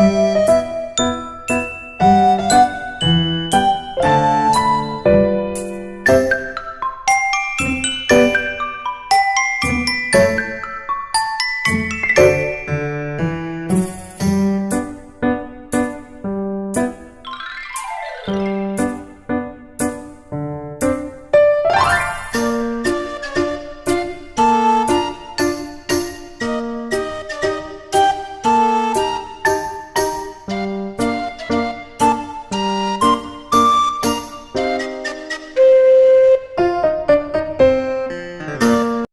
you